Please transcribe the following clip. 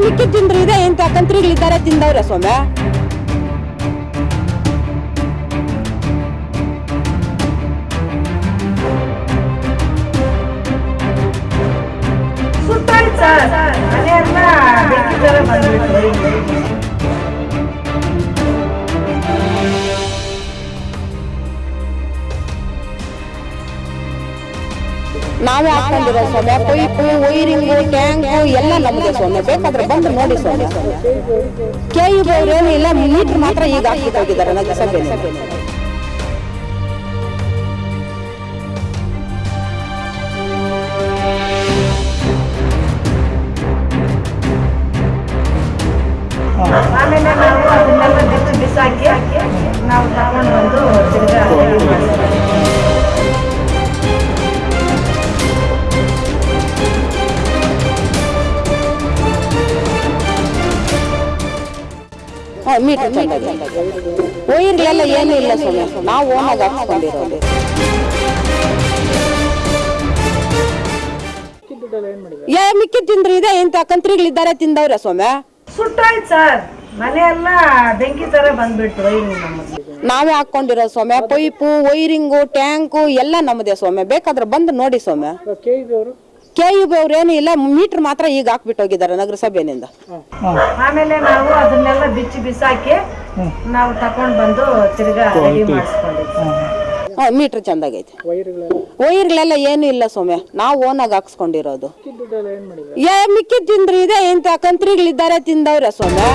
ಮಿಕ್ಕಿದ್ ತಿಂದ್ರು ಇದೆ? ಇಂಥ ಕಂತ್ರಿಗಳಿದ್ದಾರೆ ತಿಂದವ್ರೆ ಸೊಮ್ಮೆ ಸುಟ್ಟಾಯ್ತು ನಾವೇ ಹಾಕೊಂಡಿರೋ ಸ್ವಾಮಿ ಪೈಪು ವೈರಿಂಗು, ಟ್ಯಾಂಕು, ಎಲ್ಲ ನಮಗೆ ಸ್ವಾಮಿ ಬೇಕಾದ್ರೆ ಬಂದು ನೋಡಿ ಸ್ವಾಮಿ ಕೆ ಯು ಏನು ಇಲ್ಲ ಮೀಟರ್ ಮಾತ್ರ ಈಗ ಹಾಕಿಟ್ಟು ಹೋಗಿದ್ದಾರೆ ಮೀಟರ್ ವೈರ್ಗಳೆಲ್ಲ ಏನೂ ಇಲ್ಲ ಸ್ವಾಮಿ. ನಾವು ಓನಾಗಿ ಹಾಕ್ಸ್ಕೊಂಡಿರೋದು. ಏ ಮಿಕ್ಕಿ ತಿಂದ್ರು ಇದೆ ಇಂಥ ಕಂತ್ರಿಗಳಿದ್ದಾರೆ ತಿಂದವ್ರೆ ಸ್ವಾಮಿ. ಸುಟ್ಟಾಯ್ತು ಸರ್. ಮನೆಯೆಲ್ಲ ಬೆಂಕಿ ತರ ಬಂದ್ಬಿಟ್ಟು ನಾವೇ ಹಾಕೊಂಡಿರೋ ಸ್ವಾಮಿ. ಪೈಪು ವೈರಿಂಗು ಟ್ಯಾಂಕು ಎಲ್ಲ ನಮ್ಮದೇ ಸ್ವಾಮಿ. ಬೇಕಾದ್ರೆ ಬಂದು ನೋಡಿ ಸೊಮ್ಮೆ ಕೆ ಯು ಬಿ ಏನು ಇಲ್ಲ ಮೀಟರ್ ಮಾತ್ರ ಈಗ ಹಾಕ್ಬಿಟ್ಟೋಗಿದ್ದಾರೆ ನಗರಸಭೆಯಿಂದ ಆಮೇಲೆ ನಾವು ಅದನ್ನೆಲ್ಲ ಬಿಚ್ಚಿ ಬಿಸಾಕಿ ನಾವು ತಕೊಂಡ್ ಬಂದು ತಿರ್ಗಾ ರೆಡಿ ಮಾಡಿಸ್ಕೊಂಡಿದ್ವಿ. ಮೀಟರ್ ಚಂದಾಗೈತೆ. ವೈರ್ಗಳೆಲ್ಲ ಏನು ಇಲ್ಲ ಸೊಮ್ಮೆ ನಾವು ಓನಾಗಿ ಹಾಕ್ಸ್ಕೊಂಡಿರೋದು. ಏ ಮಿಕ್ಕಿದ್ ತಿಂದ್ರಿ ಇದೆ ಇಂಥ ಕಂತ್ರಿಗಳಿದ್ದಾರೆ ತಿಂದವ್ರೆ ಸೊಮ್ಮೆ